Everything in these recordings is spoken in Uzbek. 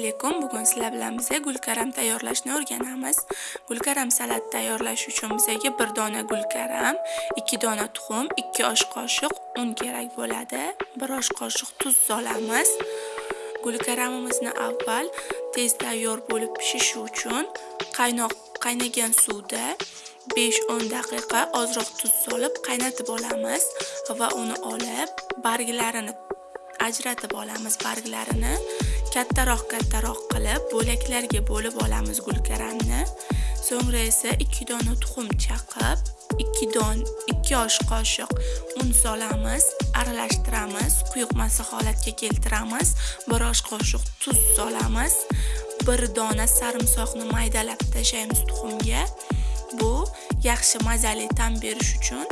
alaykum bugun sizlar bilan biza gulkaram tayyorlashni o'rganamiz. Gulkaram salat tayyorlash uchun bizaga bir dona gulkaram ikki dona tuxum ikki osh qoshiq un kerak bo'ladi. Bir osh qoshiq tuz solamiz. Gulkaramimizni avval tez tayyor bo'lib pishishi uchun qaynoq qaynagan suvda 5-10 daqiqa ozroq tuz solib qaynatib olamiz va uni olib barglarini ajratib olamiz barglarini. Kattaroq kattaroq qilib bo'laklarga bo'lib olamiz gulkaramni. So'ngra esa 2 dona tuxum chaqib 2 don 2 osh qoshiq un solamiz aralashtiramiz quyuqmasi holatga keltiramiz 1 osh qoshiq tuz solamiz 1 dona sarimsoqni maydalab tashlaymiz tuxumga. Bu yaxshi mazali ta'm berish uchun.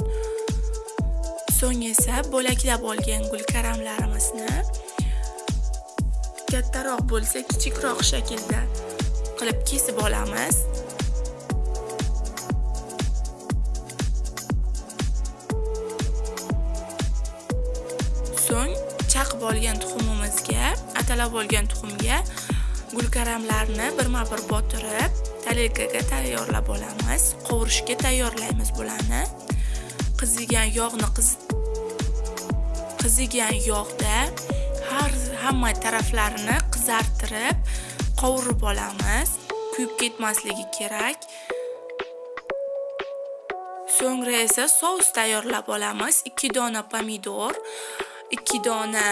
So'ng esa bo'laklab olgan gulkaramlarimizni kattaroq bo'lsa kichikroq shaklda qilib kesib olamiz. So'ng chaqib olgan tuxumimizga atalab olgan tuxumga gulkaramlarni birma bir botirib tarelkaga tayyorlab olamiz. Qovurishga tayyorlaymiz bularni. Qizigan yog'ni qizigan yog'da har hamma taraflarini qizartirib qovurib olamiz. Kuyib ketmasligi kerak. So'ngra esa sous tayyorlab olamiz. 2 dona pomidor 2 dona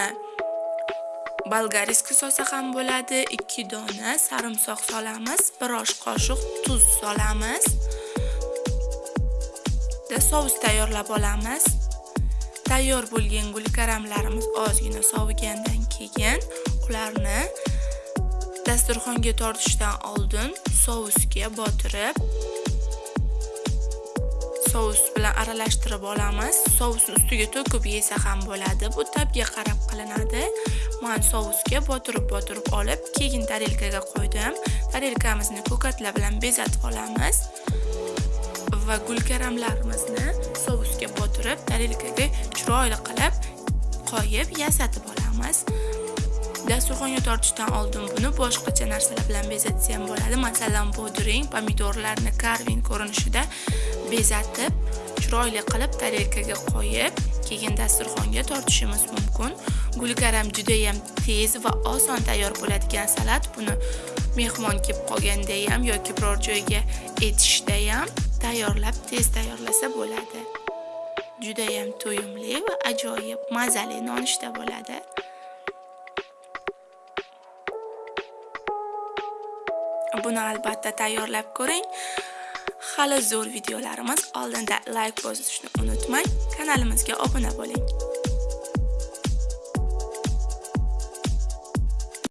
bolgariska solsa ham bo'ladi. 2 dona sarimsoq solamiz. 1 osh qoshiq tuz solamiz. Sous tayyorlab olamiz. Tayyor bo'lgan gulkaramlarimiz ozgina sovigandan keyin ularni dasturxonga tortishdan oldin sousga botirib sous bilan aralashtirib olamiz. Sousni ustiga to'kib yesa ham bo'ladi. Bu tabga qarab qilinadi. Man sousga botirib botirib olib keyin tarelkaga qo'ydim. Tarelkamizni ko'katlar bilan bezatib olamiz. Va gulkaramlarimizni sousga botirib tarelkaga chiroyli qilib qo'yib yasatib olamiz. Dasturxonga tortishdan oldin buni boshqacha narsalar bilan bezatsa ham bo'ladi. Masalan pudring pomidorlarni karvin ko'rinishida bezatib chiroyli qilib tarelkaga qo'yib keyin dasturxonga tortishimiz mumkin. Gulkaram judayam tez va oson tayyor bo'ladigan salat. Buni mehmon kelib qolganda ham yoki biror joyga etishda tayyorlab tez tayyorlasa bo'ladi. Judayam to'yimli va ajoyib mazali nonushta bo'ladi. Buni albatta tayyorlab ko'ring. Hali zo'r videolarimiz oldinda layk bosishni unutmang kanalimizga obuna bo'ling.